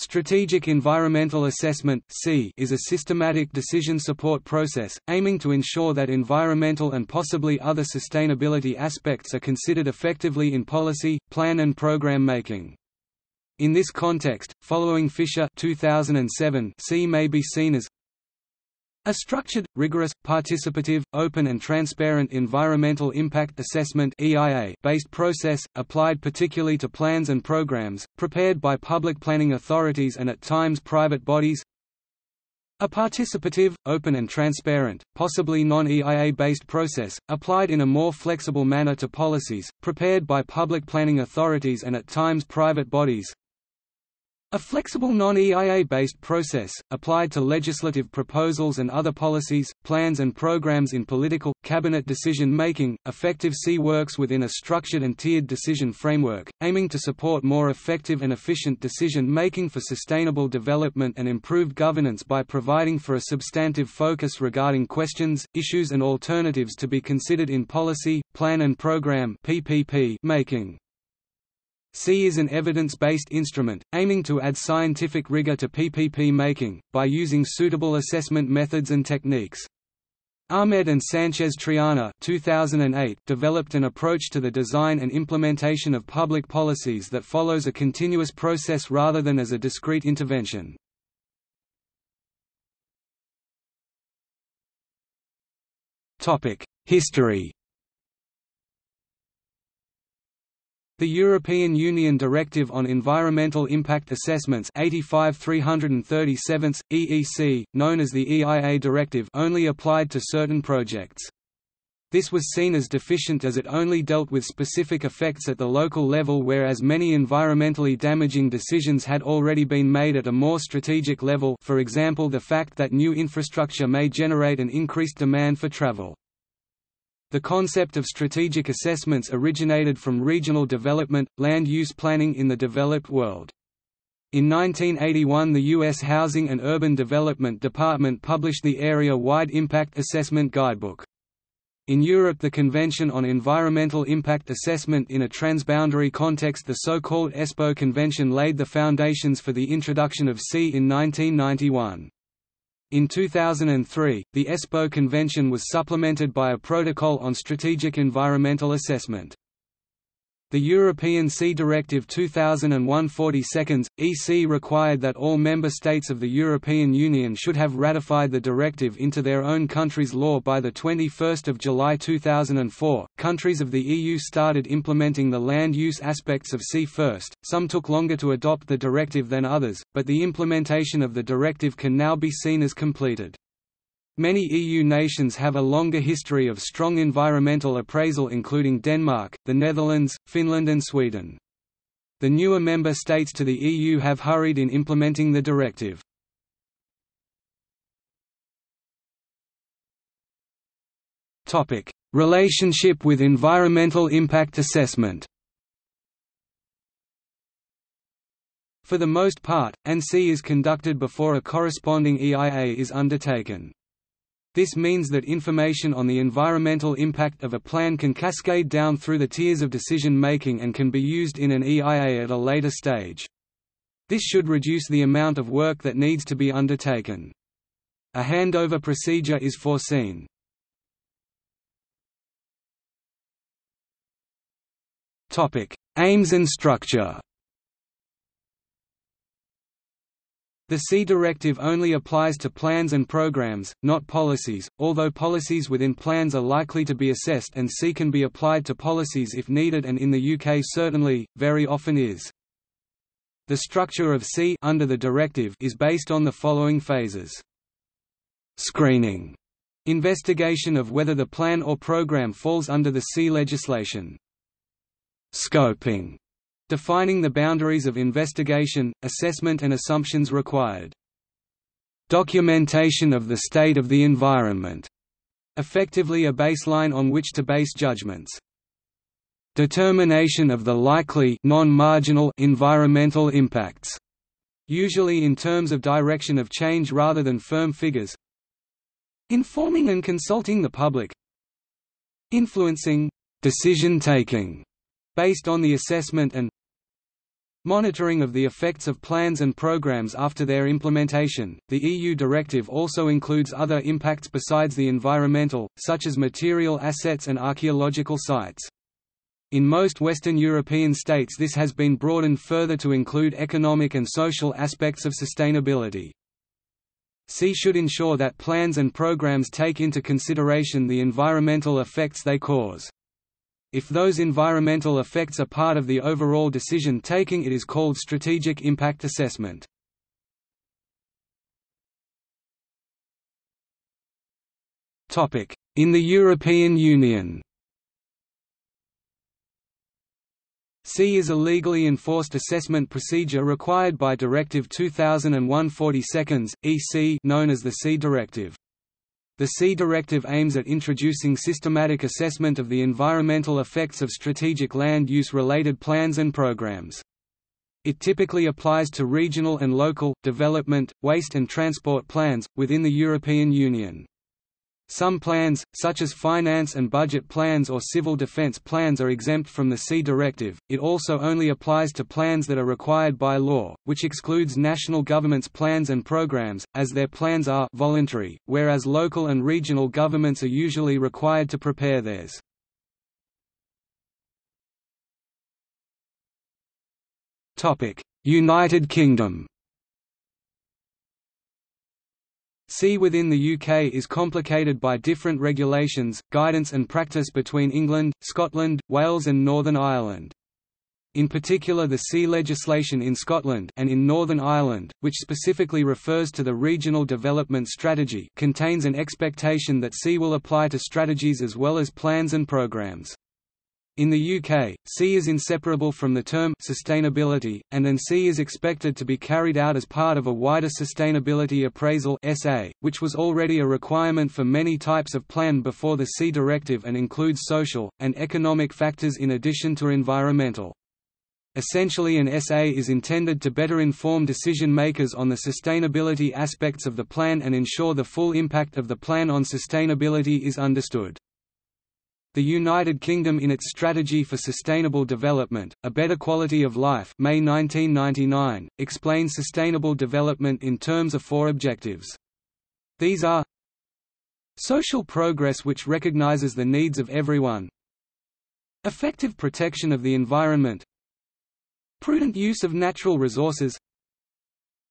Strategic Environmental Assessment is a systematic decision support process, aiming to ensure that environmental and possibly other sustainability aspects are considered effectively in policy, plan and program making. In this context, following Fisher 2007 SEA may be seen as a structured, rigorous, participative, open and transparent environmental impact assessment based process, applied particularly to plans and programs, prepared by public planning authorities and at times private bodies. A participative, open and transparent, possibly non-EIA-based process, applied in a more flexible manner to policies, prepared by public planning authorities and at times private bodies a flexible non-EIA-based process, applied to legislative proposals and other policies, plans and programs in political, cabinet decision-making, effective SEA works within a structured and tiered decision framework, aiming to support more effective and efficient decision-making for sustainable development and improved governance by providing for a substantive focus regarding questions, issues and alternatives to be considered in policy, plan and program making. SEA is an evidence-based instrument, aiming to add scientific rigor to PPP making, by using suitable assessment methods and techniques. Ahmed and Sanchez Triana 2008 developed an approach to the design and implementation of public policies that follows a continuous process rather than as a discrete intervention. History The European Union Directive on Environmental Impact Assessments 85 337 EEC, known as the EIA Directive only applied to certain projects. This was seen as deficient as it only dealt with specific effects at the local level whereas many environmentally damaging decisions had already been made at a more strategic level for example the fact that new infrastructure may generate an increased demand for travel. The concept of strategic assessments originated from regional development, land use planning in the developed world. In 1981 the U.S. Housing and Urban Development Department published the Area-Wide Impact Assessment Guidebook. In Europe the Convention on Environmental Impact Assessment in a Transboundary Context the so-called Espoo Convention laid the foundations for the introduction of SEA in 1991. In 2003, the Espoo Convention was supplemented by a Protocol on Strategic Environmental Assessment. The European SEA Directive 2001/42, EC required that all member states of the European Union should have ratified the directive into their own country's law by the 21st of July 2004. Countries of the EU started implementing the land use aspects of SEA first. Some took longer to adopt the directive than others, but the implementation of the directive can now be seen as completed. Many EU nations have a longer history of strong environmental appraisal including Denmark, the Netherlands, Finland and Sweden. The newer member states to the EU have hurried in implementing the directive. Relationship with environmental impact assessment For the most part, an SEA is conducted before a corresponding EIA is undertaken. This means that information on the environmental impact of a plan can cascade down through the tiers of decision-making and can be used in an EIA at a later stage. This should reduce the amount of work that needs to be undertaken. A handover procedure is foreseen. Aims and structure The SEA directive only applies to plans and programs, not policies, although policies within plans are likely to be assessed and SEA can be applied to policies if needed and in the UK certainly, very often is. The structure of SEA under the directive is based on the following phases. Screening. Investigation of whether the plan or program falls under the SEA legislation. Scoping Defining the boundaries of investigation, assessment and assumptions required. Documentation of the state of the environment. Effectively a baseline on which to base judgments. Determination of the likely non-marginal environmental impacts. Usually in terms of direction of change rather than firm figures. Informing and consulting the public. Influencing decision taking based on the assessment and Monitoring of the effects of plans and programs after their implementation. The EU directive also includes other impacts besides the environmental, such as material assets and archaeological sites. In most Western European states this has been broadened further to include economic and social aspects of sustainability. SEA should ensure that plans and programs take into consideration the environmental effects they cause. If those environmental effects are part of the overall decision-taking it is called strategic impact assessment. In the European Union SEA is a legally enforced assessment procedure required by Directive 2001/42, EC known as the SEA Directive. The SEA Directive aims at introducing systematic assessment of the environmental effects of strategic land use related plans and programs. It typically applies to regional and local, development, waste and transport plans, within the European Union. Some plans, such as finance and budget plans or civil defense plans are exempt from the SEA directive. It also only applies to plans that are required by law, which excludes national governments' plans and programs, as their plans are voluntary, whereas local and regional governments are usually required to prepare theirs. United Kingdom SEA within the UK is complicated by different regulations, guidance and practice between England, Scotland, Wales and Northern Ireland. In particular the SEA legislation in Scotland and in Northern Ireland, which specifically refers to the Regional Development Strategy contains an expectation that SEA will apply to strategies as well as plans and programmes. In the UK, SEA is inseparable from the term sustainability, and an SEA is expected to be carried out as part of a wider sustainability appraisal SA, which was already a requirement for many types of plan before the SEA directive and includes social, and economic factors in addition to environmental. Essentially an SA is intended to better inform decision makers on the sustainability aspects of the plan and ensure the full impact of the plan on sustainability is understood. The United Kingdom in its Strategy for Sustainable Development, A Better Quality of Life May 1999, explains sustainable development in terms of four objectives. These are Social progress which recognizes the needs of everyone. Effective protection of the environment. Prudent use of natural resources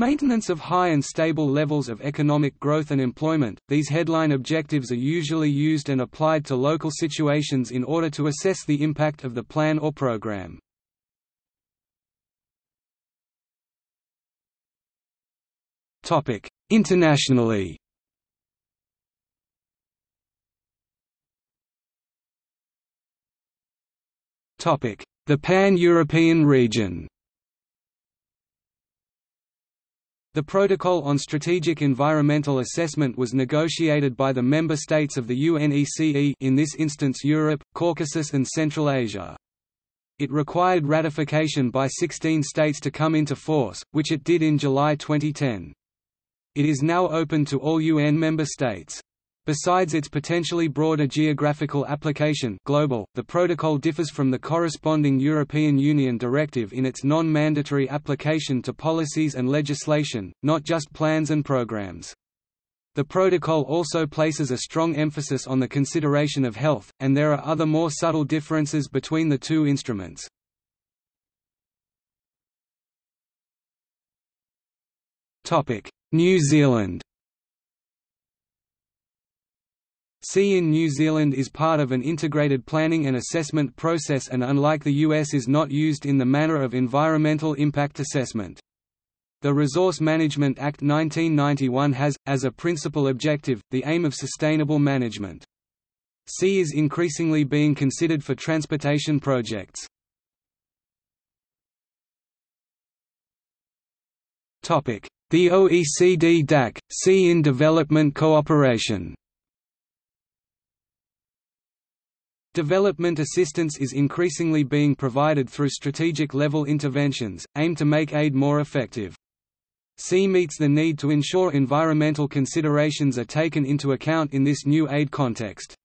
Maintenance of high and stable levels of economic growth and employment. These headline objectives are usually used and applied to local situations in order to assess the impact of the plan or program. Internationally. The Pan-European region. The Protocol on Strategic Environmental Assessment was negotiated by the member states of the UNECE in this instance Europe, Caucasus and Central Asia. It required ratification by 16 states to come into force, which it did in July 2010. It is now open to all UN member states. Besides its potentially broader geographical application global, the protocol differs from the corresponding European Union directive in its non-mandatory application to policies and legislation, not just plans and programs. The protocol also places a strong emphasis on the consideration of health, and there are other more subtle differences between the two instruments. New Zealand SEA in New Zealand is part of an integrated planning and assessment process and unlike the US is not used in the manner of environmental impact assessment. The Resource Management Act 1991 has, as a principal objective, the aim of sustainable management. SEA is increasingly being considered for transportation projects. The OECD DAC, SEA in Development Cooperation Development assistance is increasingly being provided through strategic-level interventions, aimed to make aid more effective. SEA meets the need to ensure environmental considerations are taken into account in this new aid context.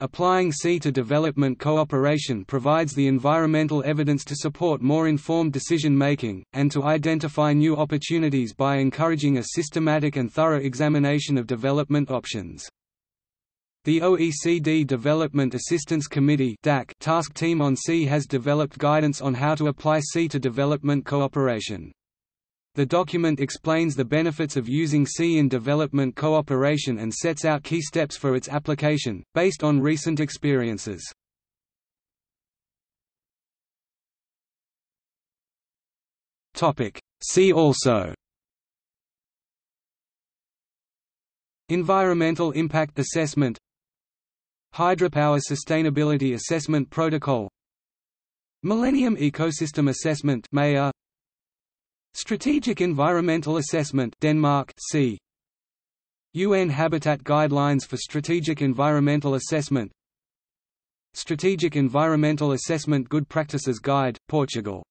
Applying SEA to development cooperation provides the environmental evidence to support more informed decision-making, and to identify new opportunities by encouraging a systematic and thorough examination of development options. The OECD Development Assistance Committee task team on SEA has developed guidance on how to apply SEA to development cooperation. The document explains the benefits of using SEA in development cooperation and sets out key steps for its application, based on recent experiences. See also Environmental Impact Assessment Hydropower Sustainability Assessment Protocol. Millennium Ecosystem Assessment Strategic Environmental Assessment Denmark SEA. UN Habitat Guidelines for Strategic Environmental Assessment. Strategic Environmental Assessment Good Practices Guide, Portugal